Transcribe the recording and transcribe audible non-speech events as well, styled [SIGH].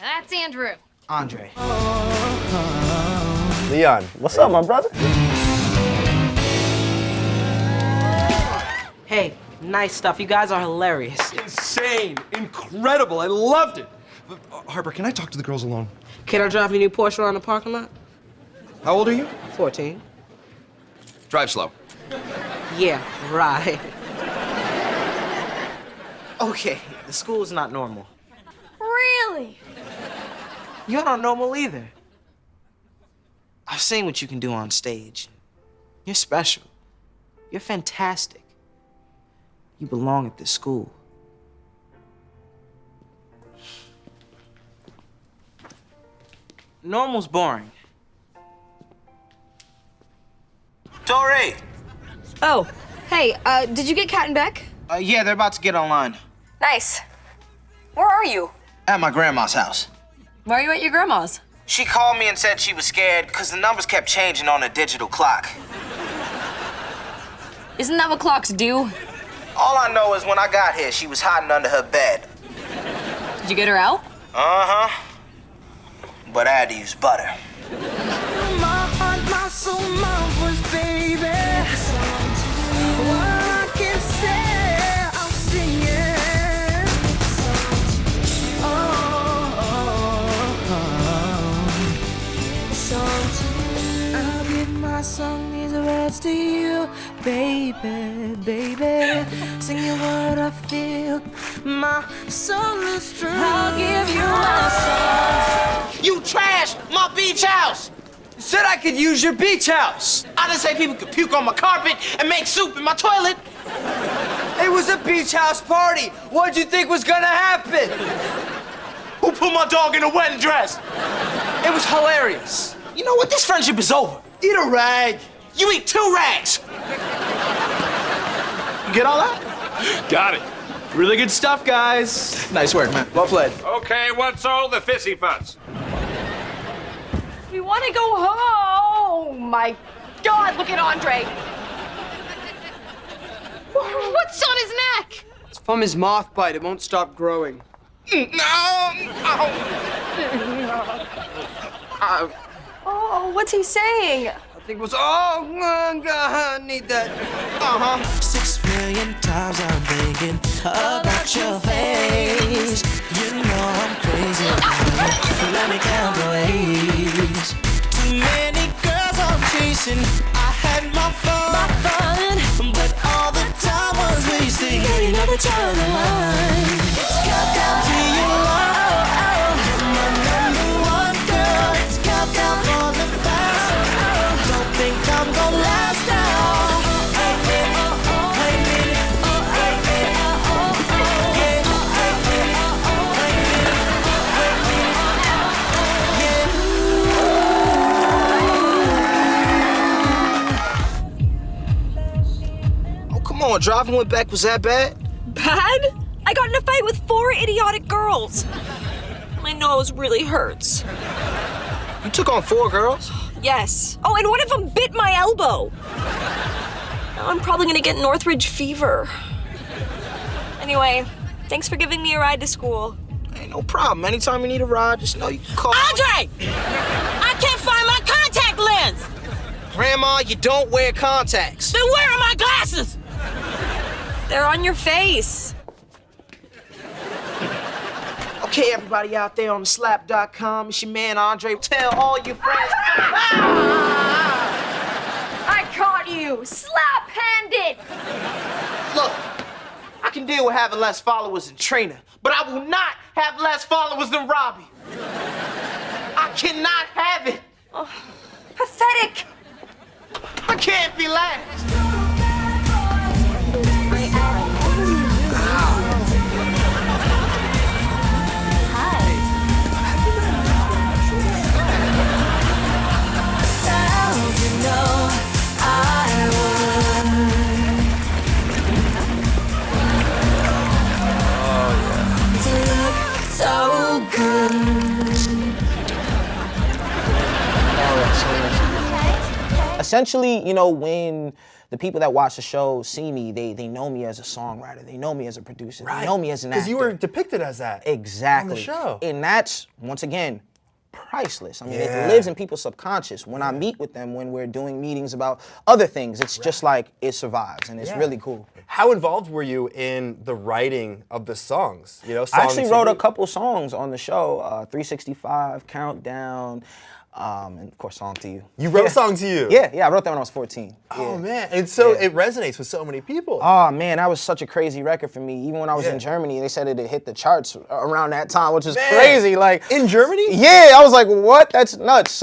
That's Andrew. Andre. Leon, what's up, my brother? Hey, nice stuff. You guys are hilarious. Insane, incredible. I loved it. But, uh, Harper, can I talk to the girls alone? Can I drive your new Porsche around the parking lot? How old are you? 14. Drive slow. Yeah, right. Okay, the school's not normal. You're not normal either. I've seen what you can do on stage. You're special. You're fantastic. You belong at this school. Normal's boring. Tori! Oh, hey, uh, did you get Cat and Beck? Uh, yeah, they're about to get online. Nice. Where are you? At my grandma's house. Why are you at your grandma's? She called me and said she was scared because the numbers kept changing on the digital clock. Isn't that what clocks do? All I know is when I got here, she was hiding under her bed. Did you get her out? Uh-huh. But I had to use butter. My song these words to you, baby, baby. Sing you what I feel. My soul is true. I'll give you my song. You trashed my beach house! You Said I could use your beach house. I didn't say people could puke on my carpet and make soup in my toilet. It was a beach house party. What'd you think was gonna happen? Who put my dog in a wedding dress? It was hilarious. You know what? This friendship is over. Eat a rag. You eat two rags. You get all that? Got it. Really good stuff, guys. Nice work, man. Well played. Okay, what's all the fissy fuss? We want to go home. Oh my God, look at Andre. [LAUGHS] What's on his neck? It's from his moth bite. It won't stop growing. [LAUGHS] Uh, Oh, what's he saying? I think it was, oh, God, I need that. Uh-huh. Six million times I'm thinking about your face. You know I'm crazy about you. Let me count the ways. Too many girls I'm chasing. I had my fun, my fun, but all the time was wasting. Yeah, you never turn Driving with Beck was that bad? Bad? I got in a fight with four idiotic girls. My nose really hurts. You took on four girls? Yes. Oh, and one of them bit my elbow. Now I'm probably gonna get Northridge fever. Anyway, thanks for giving me a ride to school. Ain't no problem. Anytime you need a ride, just know you can call. Andre! I can't find my contact lens! Grandma, you don't wear contacts. Then where are my glasses? They're on your face. Okay, everybody out there on the slap.com, it's your man Andre. Tell all your friends. [LAUGHS] I caught you, slap-handed. Look, I can deal with having less followers than Trina, but I will not have less followers than Robbie. I cannot have it. Oh, Pathetic. I can't be last. Essentially, you know, when the people that watch the show see me. They they know me as a songwriter. They know me as a producer. They know me as an actor. Because you were depicted as that. Exactly. On the show. And that's once again priceless. I mean, Yeah. it lives in people's subconscious. When I meet with them, when we're doing meetings about other things, it's just like it survives, and it's Yeah. really cool. How involved were you in the writing of the songs? You know, I actually wrote a couple songs on the show, uh, 365, Countdown, um, and of course, Song to You. You wrote Yeah. song to you. Yeah, yeah, I wrote that when I was 14. Oh Yeah. man, and so Yeah. it resonates with so many people. Oh man, that was such a crazy record for me. Even when I was in Germany, they said it had hit the charts around that time, which is Man. crazy. Like In Germany? Yeah, I was like, what? That's nuts. So